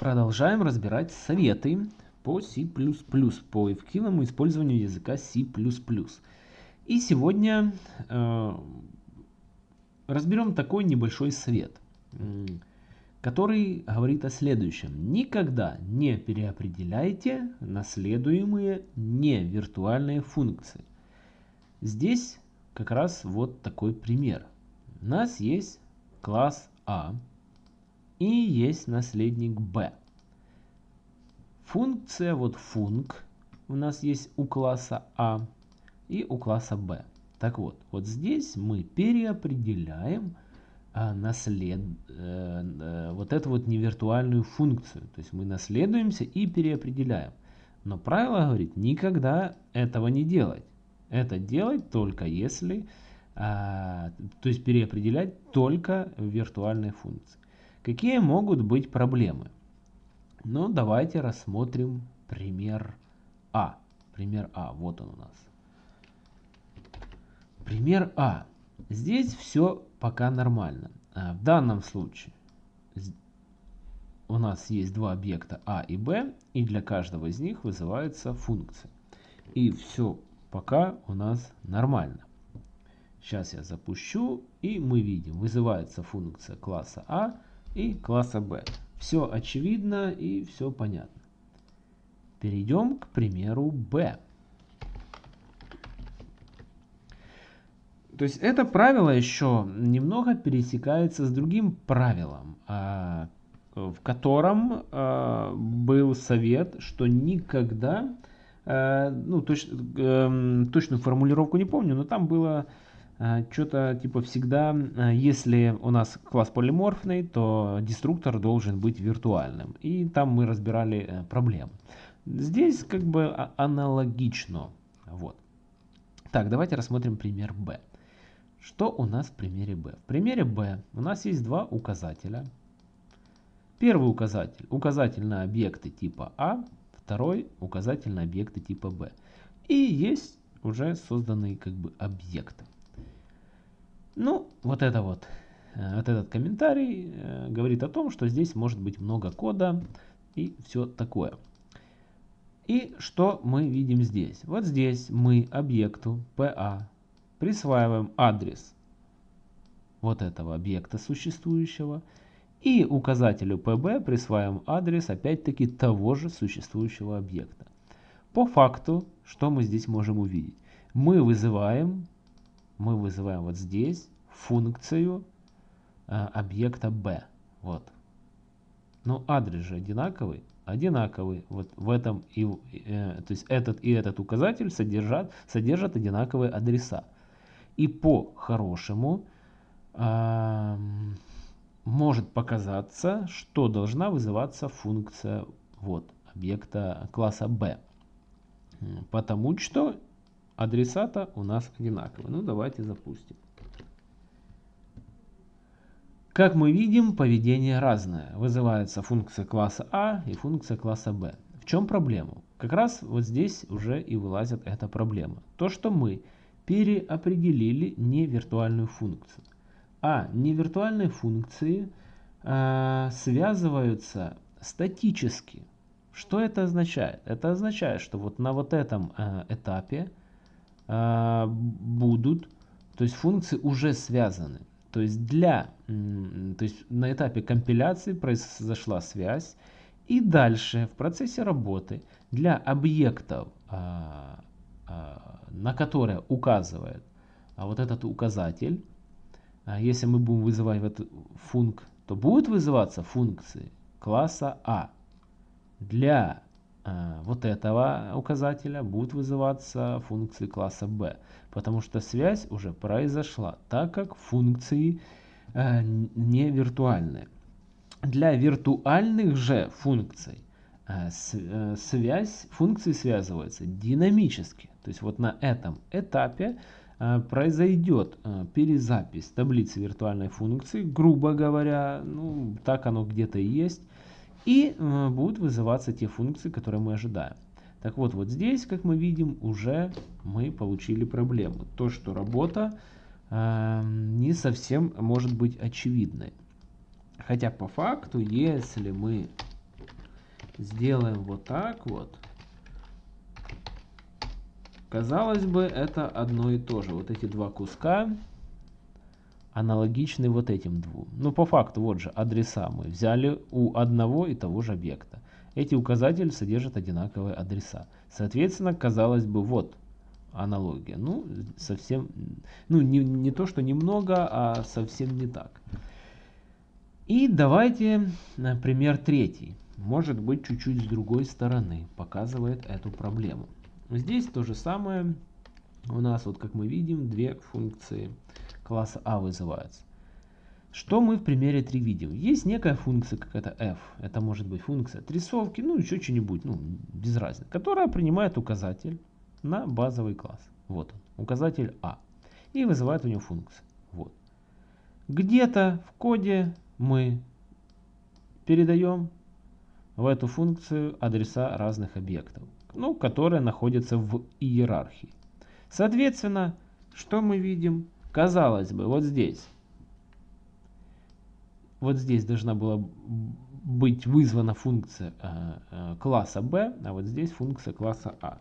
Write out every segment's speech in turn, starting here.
Продолжаем разбирать советы по C++, по эффективному использованию языка C++. И сегодня э, разберем такой небольшой совет, который говорит о следующем. Никогда не переопределяйте наследуемые не виртуальные функции. Здесь как раз вот такой пример. У нас есть класс А, и есть наследник b. Функция, вот функ у нас есть у класса А и у класса b. Так вот, вот здесь мы переопределяем а, наслед, э, э, вот эту вот невиртуальную функцию. То есть мы наследуемся и переопределяем. Но правило говорит, никогда этого не делать. Это делать только если, а, то есть переопределять только виртуальные функции. Какие могут быть проблемы? Ну, давайте рассмотрим пример А. Пример А, вот он у нас. Пример А. Здесь все пока нормально. А, в данном случае у нас есть два объекта А и Б, и для каждого из них вызывается функция. И все пока у нас нормально. Сейчас я запущу, и мы видим, вызывается функция класса А, и класса B. Все очевидно и все понятно. Перейдем к примеру B. То есть это правило еще немного пересекается с другим правилом, а, в котором а, был совет, что никогда, а, ну точ, эм, точную формулировку не помню, но там было что-то типа всегда, а, если у нас класс полиморфный, то деструктор должен быть виртуальным. И там мы разбирали э, проблемы. Здесь как бы а, аналогично. Вот. Так, давайте рассмотрим пример B. Что у нас в примере B? В примере B у нас есть два указателя. Первый указатель – указатель на объекты типа А, второй – указатель на объекты типа B. И есть уже созданные как бы объекты. Ну, вот это вот, э, вот этот комментарий э, говорит о том, что здесь может быть много кода и все такое. И что мы видим здесь? Вот здесь мы объекту PA присваиваем адрес вот этого объекта существующего. И указателю PB присваиваем адрес опять-таки того же существующего объекта. По факту, что мы здесь можем увидеть? Мы вызываем мы вызываем вот здесь функцию э, объекта b. Вот. Но адрес же одинаковый. Одинаковый. Вот в этом и, э, то есть этот и этот указатель содержат, содержат одинаковые адреса. И по-хорошему э, может показаться, что должна вызываться функция вот, объекта класса b. Потому что адресата у нас одинаковые. Ну, давайте запустим. Как мы видим, поведение разное. Вызывается функция класса А и функция класса Б. В чем проблема? Как раз вот здесь уже и вылазит эта проблема. То, что мы переопределили не виртуальную функцию. А невиртуальные функции э, связываются статически. Что это означает? Это означает, что вот на вот этом э, этапе будут, то есть функции уже связаны. То есть для, то есть на этапе компиляции произошла связь, и дальше в процессе работы для объектов, а, а, на которые указывает вот этот указатель, если мы будем вызывать этот функ, то будут вызываться функции класса А. Для Э, вот этого указателя будут вызываться функции класса b, потому что связь уже произошла, так как функции э, не виртуальные. Для виртуальных же функций э, связь, функции связываются динамически. То есть вот на этом этапе произойдет перезапись таблицы виртуальной функции, грубо говоря, ну так оно где-то и есть, и э, будут вызываться те функции, которые мы ожидаем. Так вот, вот здесь, как мы видим, уже мы получили проблему. То, что работа э, не совсем может быть очевидной. Хотя по факту, если мы сделаем вот так вот, казалось бы, это одно и то же. Вот эти два куска аналогичны вот этим двум. Но по факту, вот же, адреса мы взяли у одного и того же объекта. Эти указатели содержат одинаковые адреса. Соответственно, казалось бы, вот аналогия. Ну, совсем, ну, не, не то, что немного, а совсем не так. И давайте пример третий. Может быть, чуть-чуть с другой стороны показывает эту проблему. Здесь то же самое. У нас, вот как мы видим, две функции класса А вызываются. Что мы в примере 3 видим? Есть некая функция какая-то f, это может быть функция отрисовки, ну еще что-нибудь, ну без разницы, которая принимает указатель на базовый класс. Вот он, указатель А. И вызывает у него функцию. Вот. Где-то в коде мы передаем в эту функцию адреса разных объектов, ну, которые находятся в иерархии. Соответственно, что мы видим? Казалось бы, вот здесь вот здесь должна была быть вызвана функция э, э, класса b, а вот здесь функция класса a.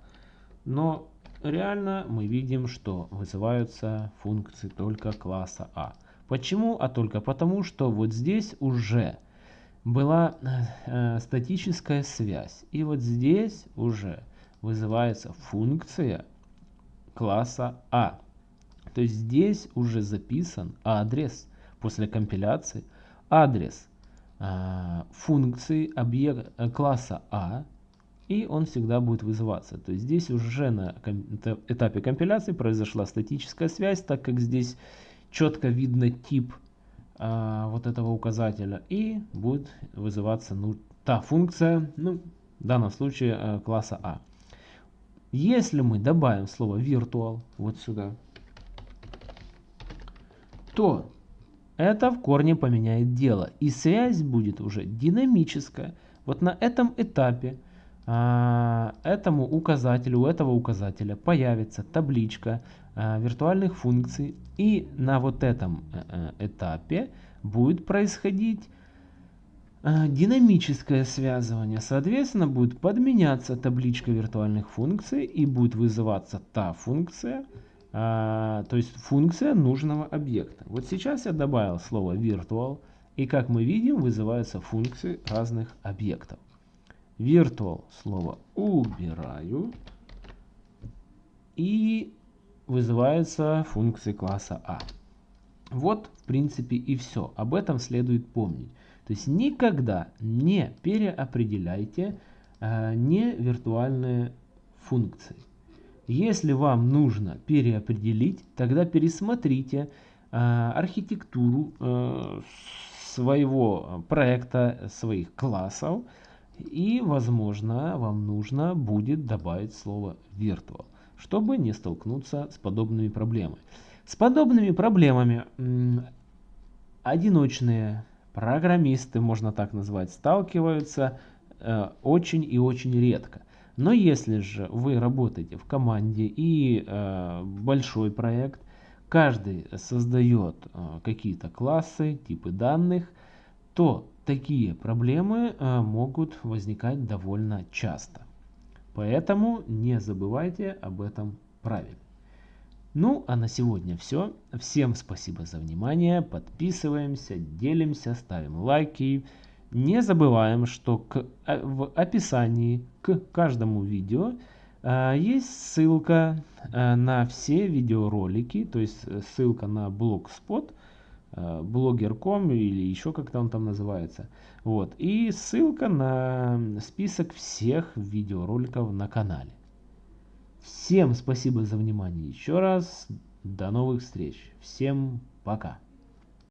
Но реально мы видим, что вызываются функции только класса a. Почему? А только потому, что вот здесь уже была э, статическая связь. И вот здесь уже вызывается функция класса а. То есть здесь уже записан адрес после компиляции адрес э, функции объект, класса А, и он всегда будет вызываться. То есть здесь уже на этапе компиляции произошла статическая связь, так как здесь четко видно тип э, вот этого указателя, и будет вызываться ну, та функция, ну, в данном случае э, класса А. Если мы добавим слово virtual вот сюда, то это в корне поменяет дело. И связь будет уже динамическая. Вот на этом этапе а, этому указателю, у этого указателя появится табличка а, виртуальных функций. И на вот этом а, этапе будет происходить а, динамическое связывание. Соответственно, будет подменяться табличка виртуальных функций и будет вызываться та функция, а, то есть функция нужного объекта. Вот сейчас я добавил слово virtual, и как мы видим, вызываются функции разных объектов. Virtual слово убираю, и вызываются функции класса А. Вот, в принципе, и все. Об этом следует помнить. То есть никогда не переопределяйте э, не виртуальные функции. Если вам нужно переопределить, тогда пересмотрите э, архитектуру э, своего проекта, своих классов. И, возможно, вам нужно будет добавить слово virtual, чтобы не столкнуться с подобными проблемами. С подобными проблемами одиночные программисты, можно так назвать, сталкиваются э, очень и очень редко. Но если же вы работаете в команде и э, большой проект, каждый создает э, какие-то классы, типы данных, то такие проблемы э, могут возникать довольно часто. Поэтому не забывайте об этом правиле. Ну, а на сегодня все. Всем спасибо за внимание. Подписываемся, делимся, ставим лайки. Не забываем, что к, э, в описании к каждому видео э, есть ссылка э, на все видеоролики, то есть ссылка на Blogspot, блогер.com или еще как-то он там называется. Вот. И ссылка на список всех видеороликов на канале. Всем спасибо за внимание еще раз. До новых встреч. Всем пока.